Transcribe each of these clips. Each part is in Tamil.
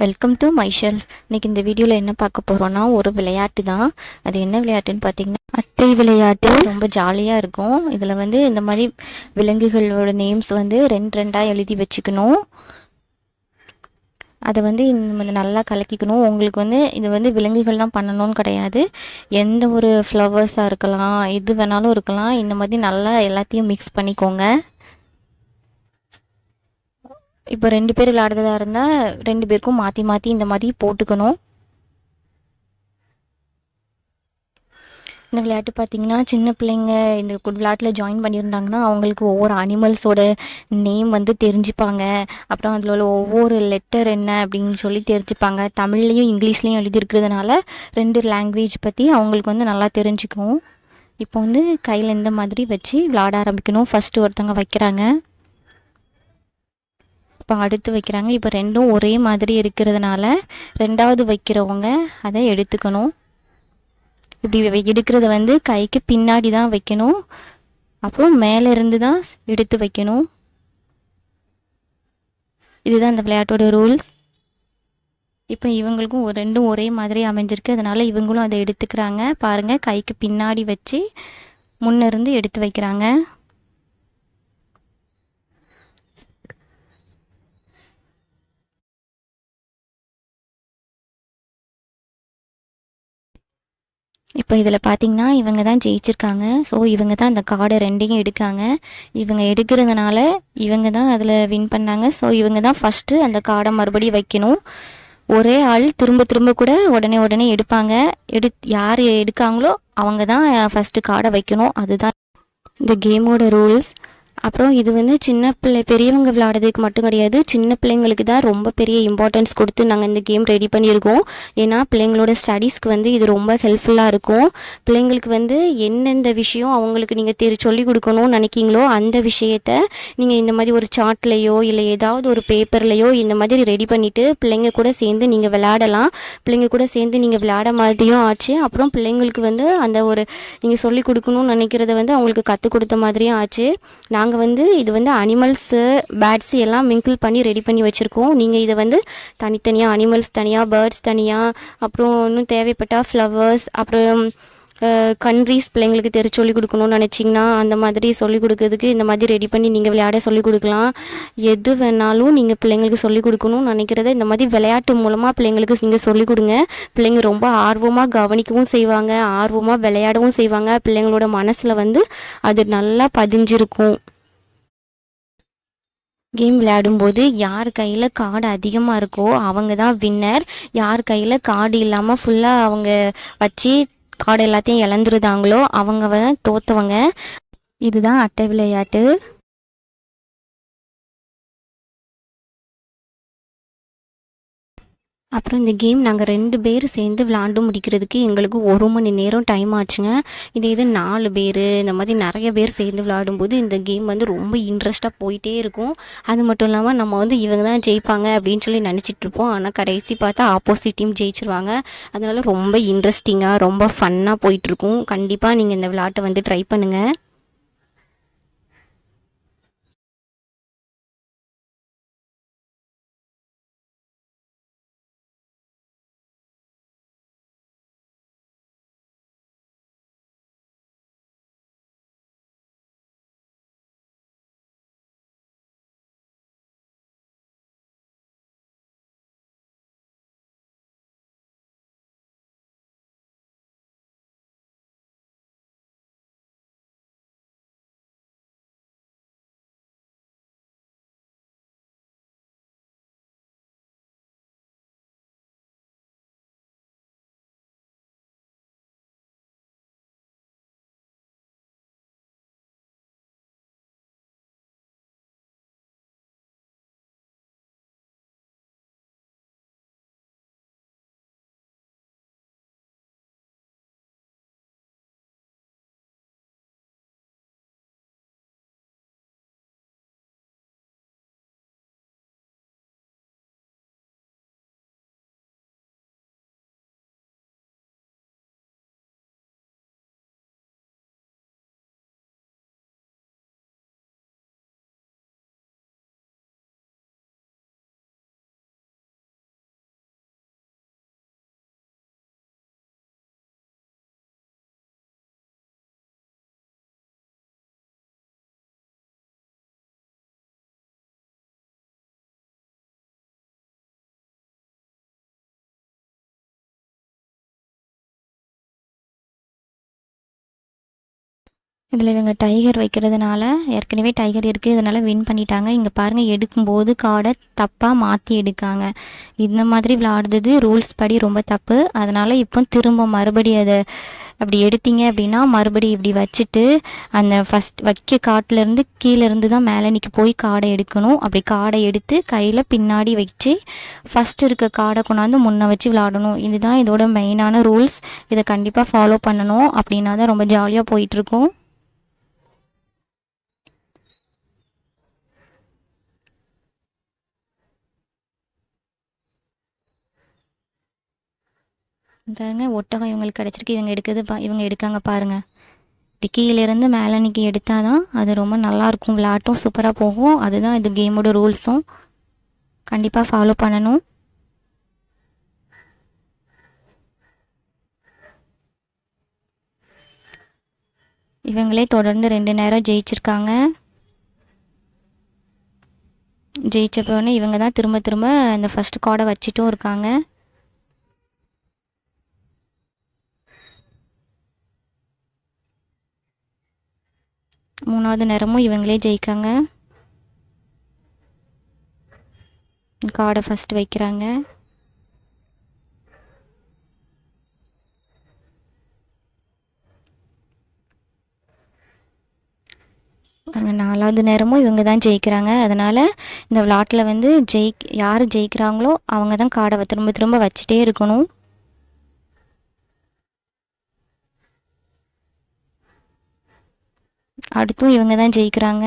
வெல்கம் டு மை ஷெல்ஃப் இன்னைக்கு இந்த வீடியோவில் என்ன பார்க்க போகிறோன்னா ஒரு விளையாட்டு தான். அது என்ன விளையாட்டுன்னு பார்த்தீங்கன்னா அட்டை விளையாட்டு. ரொம்ப ஜாலியாக இருக்கும். இதில் வந்து இந்த மாதிரி விலங்குகளோட நேம்ஸ் வந்து ரெண்டு ரெண்டாக எழுதி வச்சுக்கணும். அதை வந்து இந்த நல்லா கலக்கிக்கணும். உங்களுக்கு வந்து இது வந்து விலங்குகள் தான் பண்ணணும்னு கிடையாது. எந்த ஒரு ஃப்ளவர்ஸாக இருக்கலாம் எது வேணாலும் இருக்கலாம். இந்த மாதிரி நல்லா எல்லாத்தையும் மிக்ஸ் பண்ணிக்கோங்க. இப்போ ரெண்டு பேர் விளையாடுறதா இருந்தால் ரெண்டு பேருக்கும் மாற்றி மாற்றி இந்த மாதிரி போட்டுக்கணும். இந்த விளையாட்டு பார்த்தீங்கன்னா சின்ன பிள்ளைங்க இந்த விளையாட்டில் ஜாயின் பண்ணியிருந்தாங்கன்னா அவங்களுக்கு ஒவ்வொரு அனிமல்ஸோட நேம் வந்து தெரிஞ்சுப்பாங்க. அப்புறம் அதில் உள்ள ஒவ்வொரு லெட்டர் என்ன அப்படின்னு சொல்லி தெரிஞ்சுப்பாங்க. தமிழ்லேயும் இங்கிலீஷ்லேயும் எழுதியிருக்கிறதுனால ரெண்டு லாங்குவேஜ் பற்றி அவங்களுக்கு வந்து நல்லா தெரிஞ்சுக்கும். இப்போ வந்து கையில் இந்த மாதிரி வச்சு விளையாட ஆரம்பிக்கணும். ஃபஸ்ட்டு ஒருத்தவங்க வைக்கிறாங்க. இப்போ அடுத்து வைக்கிறாங்க. இப்போ ரெண்டும் ஒரே மாதிரி இருக்கிறதுனால ரெண்டாவது வைக்கிறவங்க அதை எடுத்துக்கணும். இப்படி எடுக்கிறத வந்து கைக்கு பின்னாடி தான் வைக்கணும். அப்புறம் மேலே இருந்து தான் எடுத்து வைக்கணும். இதுதான் இந்த விளையாட்டோட ரூல்ஸ். இப்போ இவங்களுக்கும் ரெண்டும் ஒரே மாதிரி அமைஞ்சிருக்கு. அதனால் இவங்களும் அதை எடுத்துக்கிறாங்க. பாருங்கள் கைக்கு பின்னாடி வச்சு முன்னிருந்து எடுத்து வைக்கிறாங்க. இப்போ இதில் பார்த்தீங்கன்னா இவங்க தான் ஜெயிச்சிருக்காங்க. ஸோ இவங்க தான் அந்த கார்டை ரெண்டையும் எடுக்காங்க. இவங்க எடுக்கிறதுனால இவங்க தான் அதில் வின் பண்ணாங்க. ஸோ இவங்க தான் ஃபஸ்ட்டு அந்த கார்டை மறுபடியும் வைக்கணும். ஒரே ஆள் திரும்ப திரும்ப கூட உடனே உடனே எடுப்பாங்க. எடு யார் எடுக்காங்களோ அவங்க தான் ஃபஸ்ட்டு கார்டை வைக்கணும். அதுதான் இந்த கேமோட ரூல்ஸ் அப்புறம் இது வந்து சின்ன பிள்ளை பெரியவங்க விளையாடுறதுக்கு மட்டும் கிடையாது. சின்ன பிள்ளைங்களுக்கு தான் ரொம்ப பெரிய இம்பார்ட்டன்ஸ் கொடுத்து நாங்கள் இந்த கேம் ரெடி பண்ணியிருக்கோம். ஏன்னா பிள்ளைங்களோட ஸ்டடீஸ்க்கு வந்து இது ரொம்ப ஹெல்ப்ஃபுல்லாக இருக்கும். பிள்ளைங்களுக்கு வந்து எந்தெந்த விஷயம் அவங்களுக்கு நீங்கள் தெரி சொல்லிக் கொடுக்கணும்னு நினைக்கிங்களோ அந்த விஷயத்த நீங்கள் இந்த மாதிரி ஒரு சார்ட்லேயோ இல்லை ஏதாவது ஒரு பேப்பர்லேயோ இந்த மாதிரி ரெடி பண்ணிவிட்டு பிள்ளைங்க கூட சேர்ந்து நீங்கள் விளையாடலாம். பிள்ளைங்க கூட சேர்ந்து நீங்கள் விளையாட மாதிரியும் ஆச்சு. அப்புறம் பிள்ளைங்களுக்கு வந்து அந்த ஒரு நீங்கள் சொல்லிக் கொடுக்கணும்னு நினைக்கிறத வந்து அவங்களுக்கு கற்றுக் கொடுத்த மாதிரியும் ஆச்சு. நாங்கள் நாங்கள் வந்து இது வந்து அனிமல்ஸு பேர்ட்ஸு எல்லாம் மிங்கிள் பண்ணி ரெடி பண்ணி வச்சுருக்கோம். நீங்கள் இதை வந்து தனித்தனியாக அனிமல்ஸ் தனியாக பேர்ட்ஸ் தனியாக அப்புறம் இன்னும் தேவைப்பட்டால் ஃப்ளவர்ஸ் அப்புறம் கண்ட்ரீஸ் பிள்ளைங்களுக்கு தெரி சொல்லி கொடுக்கணும்னு நினச்சிங்கன்னா அந்த மாதிரி சொல்லி கொடுக்கறதுக்கு இந்த மாதிரி ரெடி பண்ணி நீங்கள் விளையாட சொல்லிக் கொடுக்கலாம். எது வேணாலும் நீங்கள் பிள்ளைங்களுக்கு சொல்லி கொடுக்கணும்னு நினைக்கிறத இந்த மாதிரி விளையாட்டு மூலமாக பிள்ளைங்களுக்கு நீங்கள் சொல்லிக் கொடுங்க. பிள்ளைங்க ரொம்ப ஆர்வமாக கவனிக்கவும் செய்வாங்க ஆர்வமாக விளையாடவும் செய்வாங்க. பிள்ளைங்களோட மனசில் வந்து அது நல்லா பதிஞ்சிருக்கும். கேம் விளையாடும்போது யார் கையில் கார்டு அதிகமாக இருக்கோ அவங்க தான் வின்னர் யார் கையில் கார்டு இல்லாமல் ஃபுல்லாக அவங்க வச்சு கார்டு எல்லாத்தையும் இழந்துருதாங்களோ அவங்க தோற்றவங்க தோத்தவங்க. இதுதான் அட்டை விளையாட்டு. அப்புறம் இந்த கேம் நாங்கள் ரெண்டு பேர் சேர்ந்து விளாண்டு முடிக்கிறதுக்கு எங்களுக்கு ஒரு மணி நேரம் டைம் ஆச்சுங்க. இது இது நாலு பேர் இந்த மாதிரி நிறைய பேர் சேர்ந்து விளாடும்போது இந்த கேம் வந்து ரொம்ப இன்ட்ரெஸ்ட்டாக போயிட்டே இருக்கும். அது மட்டும் இல்லாமல் நம்ம வந்து இவங்க தான் ஜெயிப்பாங்க அப்படின்னு சொல்லி நினச்சிட்ருப்போம் ஆனால் கடைசி பார்த்தா ஆப்போசிட் டீம் ஜெயிச்சிருவாங்க. அதனால் ரொம்ப இன்ட்ரெஸ்டிங்காக ரொம்ப ஃபன்னாக போயிட்டுருக்கும் கண்டிப்பாக நீங்கள் இந்த விளாட்டை வந்து ட்ரை பண்ணுங்கள் இதில் இவங்க டைகர் வைக்கிறதுனால ஏற்கனவே டைகர் இருக்குது இதனால் வின் பண்ணிட்டாங்க. இங்கே பாருங்கள் எடுக்கும்போது கார்டை தப்பாக மாற்றி எடுக்காங்க. இந்த மாதிரி விளாடுறது ரூல்ஸ் படி ரொம்ப தப்பு. அதனால் இப்போ திரும்ப மறுபடி அதை அப்படி எடுத்தீங்க அப்படின்னா மறுபடி இப்படி வச்சுட்டு அந்த ஃபஸ்ட் வைக்க காட்டிலேருந்து கீழேருந்து தான் மேலே மேலனிக்கு போய் காடை எடுக்கணும். அப்படி காடை எடுத்து கையில் பின்னாடி வச்சு ஃபஸ்ட்டு இருக்க காடை கொண்டாந்து முன்ன வச்சு விளாடணும். இதுதான் இதோட மெயினான ரூல்ஸ் இதை கண்டிப்பாக ஃபாலோ பண்ணணும். அப்படின்னா தான் ரொம்ப ஜாலியாக போயிட்டுருக்கோம் பாருங்க ஒட்டகம் இவங்களுக்கு கிடச்சிருக்கு. இவங்க எடுக்கிறது பா இவங்க எடுக்காங்க பாருங்கள் இப்படி கீழேருந்து மேலே நிற்கி எடுத்தால் தான் அது ரொம்ப நல்லாயிருக்கும். விளாட்டும் சூப்பராக போகும். அதுதான் இது கேமோட ரூல்ஸும் கண்டிப்பாக ஃபாலோ பண்ணணும். இவங்களே தொடர்ந்து ரெண்டு நேரம் ஜெயிச்சிருக்காங்க. ஜெயிச்சப்போன்னு இவங்க தான் திரும்ப திரும்ப அந்த ஃபஸ்ட் கார்டை வச்சுட்டும் இருக்காங்க. மூணாவது நேரமும் இவங்களே ஜெயிக்காங்க. கார்டை ஃபஸ்ட்டு வைக்கிறாங்க. நாலாவது நேரமும் இவங்க தான் ஜெயிக்கிறாங்க. அதனால் இந்த விளாட்டில் வந்து ஜெயிக் யார் ஜெயிக்கிறாங்களோ அவங்க தான் காடை திரும்ப திரும்ப வச்சுட்டே இருக்கணும். அடுத்தும் இவங்க தான் ஜெயிக்கிறாங்க.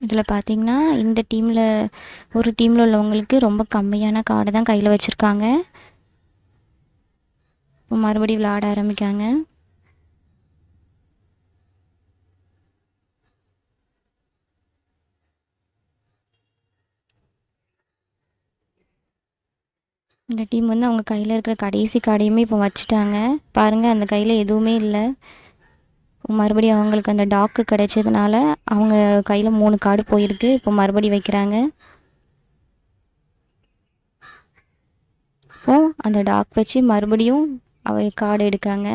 இதில் பார்த்தீங்கன்னா இந்த டீமில் ஒரு டீமில் உள்ளவங்களுக்கு ரொம்ப கம்மியான கார்டை தான் கையில் வச்சுருக்காங்க. மறுபடியும் விளையாட ஆரம்பிக்காங்க இந்த டீம் வந்து அவங்க கையில் இருக்கிற கடைசி கார்டையுமே இப்போ வச்சுட்டாங்க. பாருங்கள் அந்த கையில் எதுவுமே இல்லை. மறுபடியும் அவங்களுக்கு அந்த டாக்கு கிடைச்சதுனால அவங்க கையில் மூணு கார்டு போயிருக்கு. இப்போ மறுபடி வைக்கிறாங்க. இப்போ அந்த டாக் வச்சு மறுபடியும் அவ கார்டு எடுக்காங்க.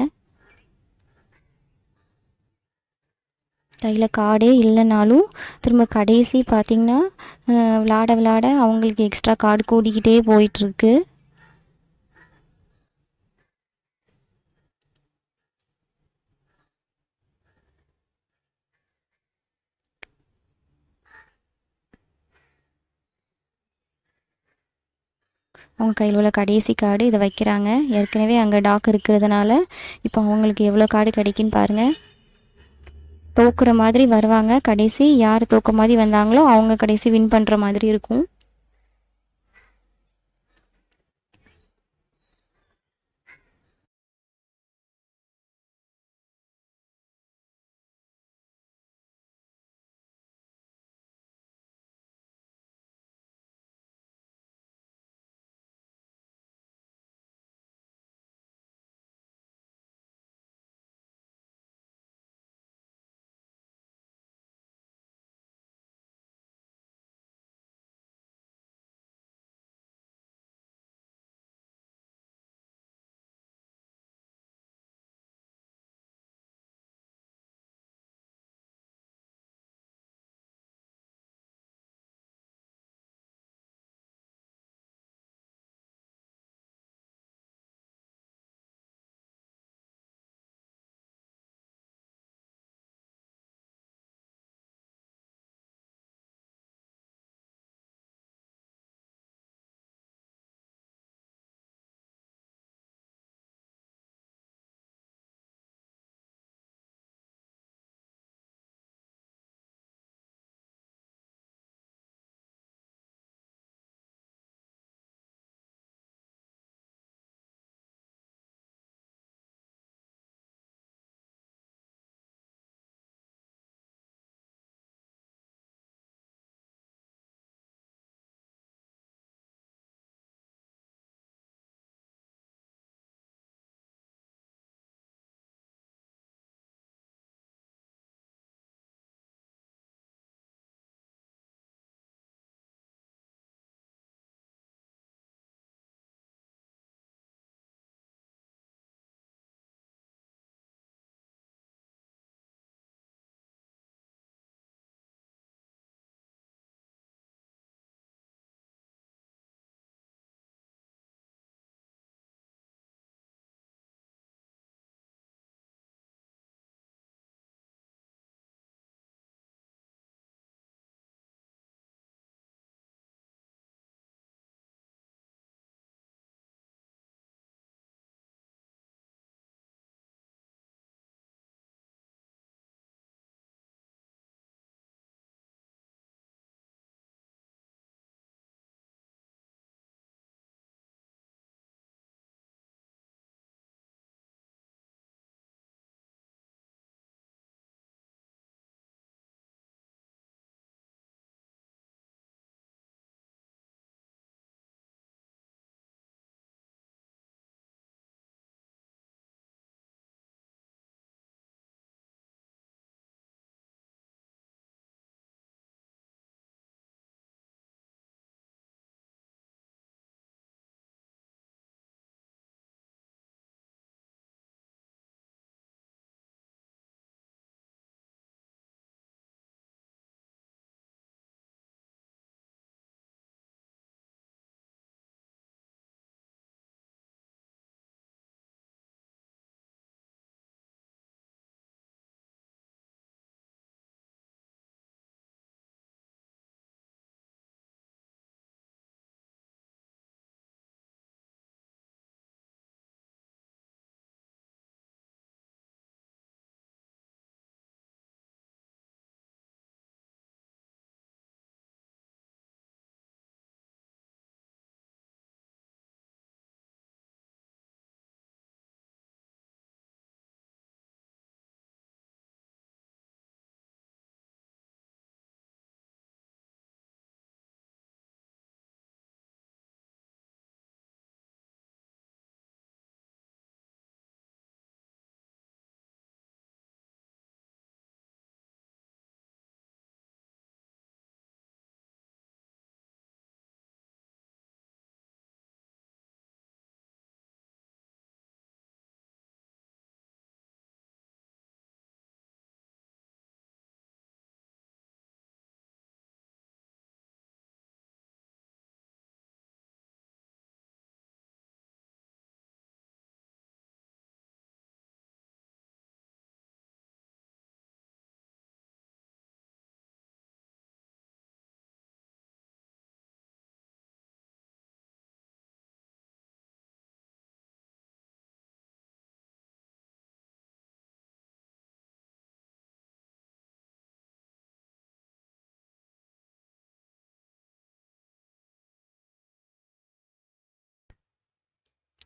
கையில் கார்டே இல்லைனாலும் திரும்ப கடைசி பார்த்திங்கன்னா விளாட விளாட அவங்களுக்கு எக்ஸ்ட்ரா கார்டு கூடிக்கிட்டே போயிட்டுருக்கு அவங்க கையில் உள்ள கடைசி கார்டு இதை வைக்கிறாங்க. ஏற்கனவே அங்கே டாக் இருக்கிறதுனால இப்போ அவங்களுக்கு எவ்வளோ கார்டு கிடைக்குன்னு பாருங்கள் தோக்குற மாதிரி வருவாங்க. கடைசி யார் தோக்க மாதிரி வந்தாங்களோ அவங்க கடைசி வின் பண்ணுற மாதிரி இருக்கும்.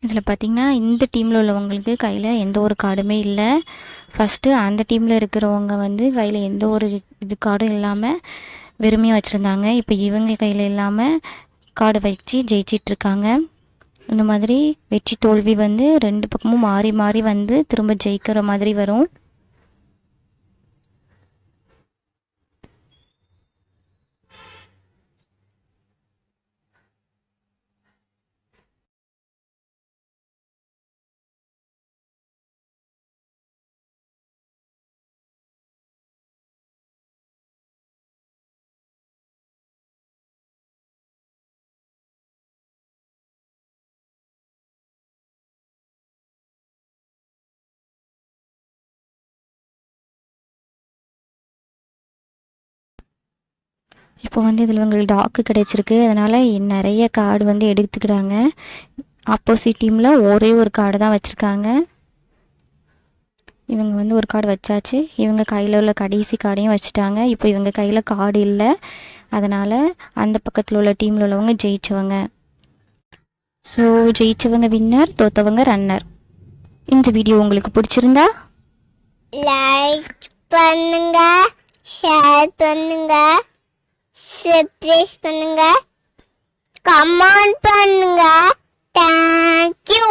இதில் பார்த்திங்கன்னா இந்த டீமில் உள்ளவங்களுக்கு கையில் எந்த ஒரு கார்டுமே இல்லை. ஃபஸ்ட்டு அந்த டீமில் இருக்கிறவங்க வந்து கையில் எந்த ஒரு இது கார்டும் இல்லாமல் வெறுமையாக வச்சுருந்தாங்க. இப்போ இவங்க கையில் இல்லாமல் கார்டு வச்சு ஜெயிச்சிட்ருக்காங்க. இந்த மாதிரி வெற்றி தோல்வி வந்து ரெண்டு பக்கமும் மாறி மாறி வந்து திரும்ப ஜெயிக்கிற மாதிரி வரும். இப்போ வந்து இதில் உங்களுக்கு டாக்கு கிடைச்சிருக்கு. அதனால் நிறைய கார்டு வந்து எடுத்துக்கிறாங்க. ஆப்போசிட் டீமில் ஒரே ஒரு கார்டு தான் வச்சுருக்காங்க. இவங்க வந்து ஒரு கார்டு வச்சாச்சு. இவங்க கையில் உள்ள கடைசி கார்டையும் வச்சுட்டாங்க. இப்போ இவங்க கையில் கார்டு இல்லை. அதனால் அந்த பக்கத்தில் உள்ள டீமில் உள்ளவங்க ஜெயிச்சவங்க. ஸோ ஜெயிச்சவங்க வின்னர் தோத்தவங்க ரன்னர் இந்த வீடியோ உங்களுக்கு பிடிச்சிருந்தா? லைக் பண்ணுங்க ஷேர் பண்ணுங்க. சப்ஸ்கிரைப் பண்ணுங்க. கமெண்ட் பண்ணுங்க. தேங்க்யூ